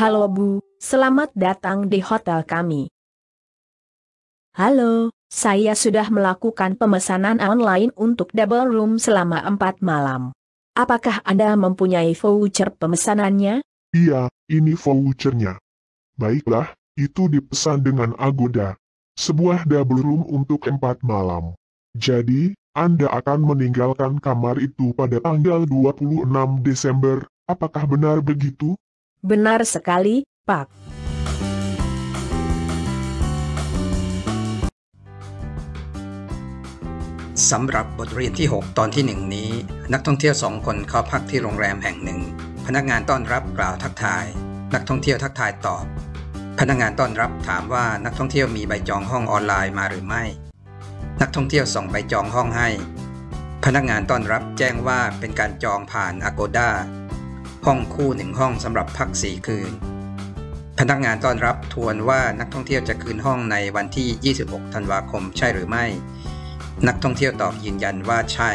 Halo Bu, selamat datang di hotel kami. Halo, saya sudah melakukan pemesanan online untuk double room selama empat malam. Apakah Anda mempunyai voucher pemesanannya? Iya, ini vouchernya. Baiklah, itu dipesan dengan Agoda. Sebuah double room untuk empat malam. Jadi, Anda akan meninggalkan kamar itu pada tanggal 26 Desember, apakah benar begitu? Benar sekali, Pak. สำหรับบทเรียนที่ 6 ตอนที่ 1 นี้ นักท่องเที่ยวสองคนเข้าพักที่โรงแรมแห่งหนึ่ง พนักงานต้อนรับกล่าวทักทาย นักท่องเที่ยวทักทายตอบ พนักงานต้อนรับถามว่านักท่องเที่ยวมีใบจองห้องออนไลน์มาหรือไม่ นักท่องเที่ยวส่งใบจองห้องให้ พนักงานต้อนรับแจ้งว่าเป็นการจองผ่าน Agoda ห้องคู่หนึ่งห้องสำหรับพักสี่คืน พนักงานต้อนรับทวนว่านักท่องเที่ยวจะคืนห้องในวันที่ 26 ธันวาคมใช่หรือไม่ นักท่องเที่ยวตอบยืนยันว่าใช่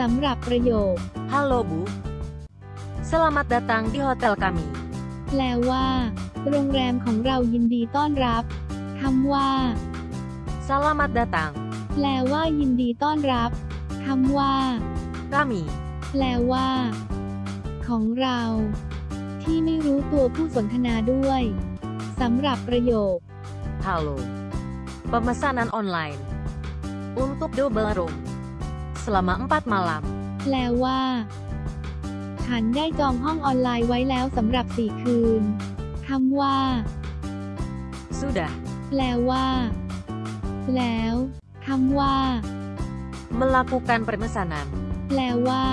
สำหรับประโยค Halo Bu. Selamat datang di hotel kami. แปลว่า โรงแรมของเรายินดีต้อนรับคำว่า Selamat datang. แปลว่ายินดีต้อนรับ คำว่า Kami. แปลว่า ของเรา ที่ไม่รู้ตัวผู้สนทนาด้วยสำหรับประโยค Halo. Pemesanan online. Untuk double room. Selama 4 malam. แปลว่า ฉันได้จองห้องออนไลน์ไว้แล้วสำหรับสี่คืนคำว่า Sudah. แปลว่า แล้ว คำว่า Melakukan pemesanan. แปลว่า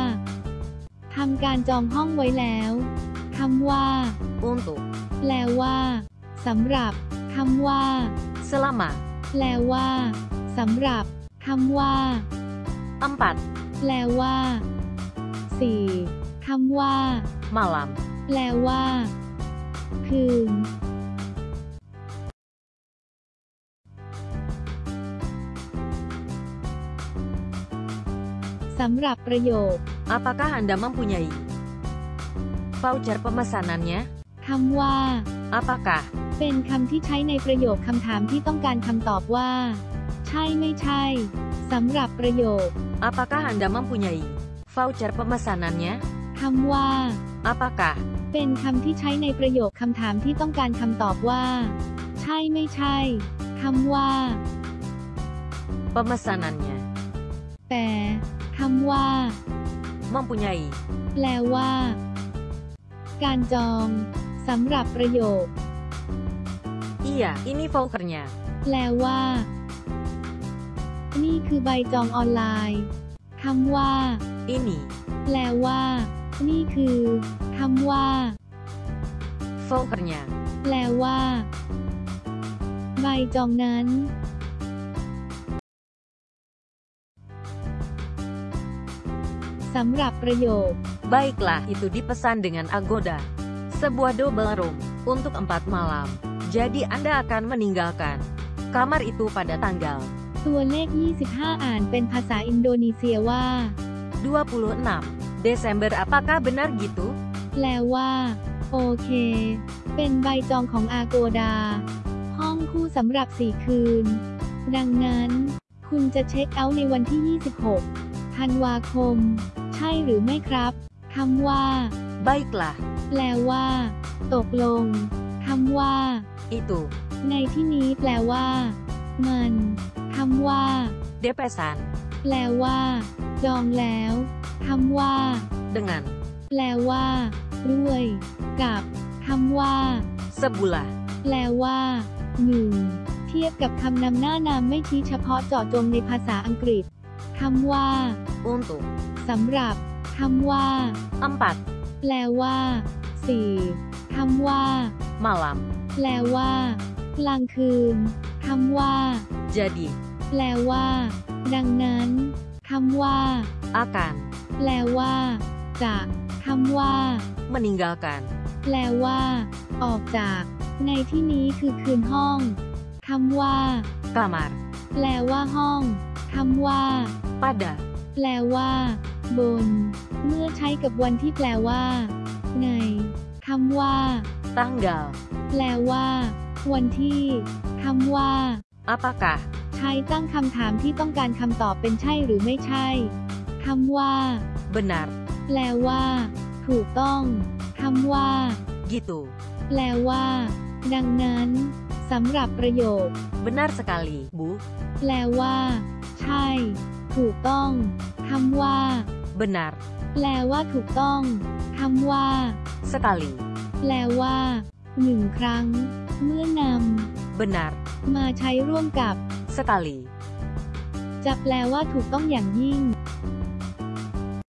ทำการจองห้องไว้แล้วคำว่า Untuk. แปลว่าสำหรับคำว่า Selama. แปลว่าสำหรับคำว่า4แปลว่าสี่คำว่า malam. แปลว่า คืน สำหรับประโยค Apakah Anda mempunyai voucher pemesanannya? คำว่า Apakah เป็นคำที่ใช้ในประโยคคำถามที่ต้องการคำตอบว่า ใช่ไม่ใช่สำหรับประโยค Apakah Anda mempunyai voucher pemesanannya? คำว่า Apakah เป็นคำที่ใช้ในประโยคคำถามที่ต้องการคำตอบว่า ใช่ไม่ใช่คำว่า pemesanannya แปล คำว่า mempunyai แปลว่า การจองสำหรับประโยค Iya, ini vouchernya. แปลว่า นี่คือใบจองออนไลน์คำว่า Ini แปลว่า นี่คือคำว่า vouchernya. แปลว่า ใบจองนั้นำหรับประโยค Baiklah, itu dipesan dengan Agoda. Sebuah double room untuk empat malam. Jadi Anda akan meninggalkan kamar itu pada tanggal ตัวเลข 25 อ่านเป็นภาษาอินโดนีเซียว่า 26 Desember. Apakah benar gitu? แปลว่า โอเค เป็นใบจองของอาโกดา ห้องคู่สำหรับ 4 คืน ดังนั้น คุณจะเช็คเอาท์ในวันที่ 26 ธันวาคมใช่หรือไม่ครับคำว่า Baiklah, แปลว่า ตกลงคำว่า itu ในที่นี้แปลว่า มันคำว่า depesan แปลว่า จองแล้วคำว่า dengan แปลว่าด้วย กับคำว่า sebuah แปลว่าหนึ่งเทียบกับคำนำหน้านามไม่ชี้เฉพาะเจาะจงในภาษาอังกฤษ คำว่า untuk สำหรับคำว่า empat แปลว่าสี่คำว่า malam. แปลว่ากลางคืนคำว่า Jadi แปลว่า ดังนั้นคำว่า akan แปลว่าจะคำว่า meninggalkan แปลว่า ออกจาก ในที่นี้คือคืนห้องคำว่า kamar แปลว่าห้องคำว่า pada แปลว่ากบน เมื่อใช้กับวันที่แปลว่า ในคำว่า tanggal, แปลว่า วันที่คำว่า apakah, ใช้ตั้งคำถามที่ต้องการคำตอบเป็นใช่หรือไม่ใช่คำว่า benar, แปลว่า ถูกต้องคำว่า gitu. แปลว่า ดังนั้นสำหรับประโยค Benar sekali, Bu. แปลว่า ใช่ ถูกต้องคำว่า Benar แปลว่าถูกต้องคำว่า sekali. แปลว่าหนึ่งครั้ง เมื่อน Benar ำมาใช้ร่วมกับ sekali. จะแปลว่าถูกต้องอย่างยิ่ง